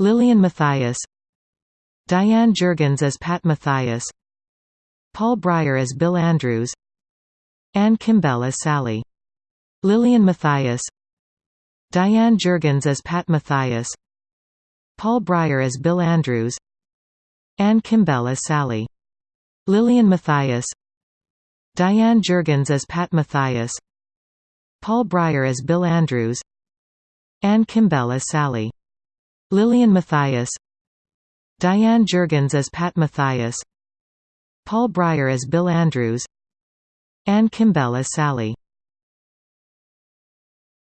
Lillian Matthias Diane Jergens as Pat Mathias. Paul Breyer as Bill Andrews. Anne Kimbell as Sally. Lillian Matthias Diane Jergens as Pat Mathias. Paul Breyer as Bill Andrews. Anne Kimbell as Sally. Lillian Matthias Diane Jergens as Pat Mathias. Paul Breyer as Bill Andrews. Anne Kimbell as Sally. Lillian Matthias Diane Jergens as Pat Mathias. Paul Breyer as Bill Andrews. Anne Kimbell as Sally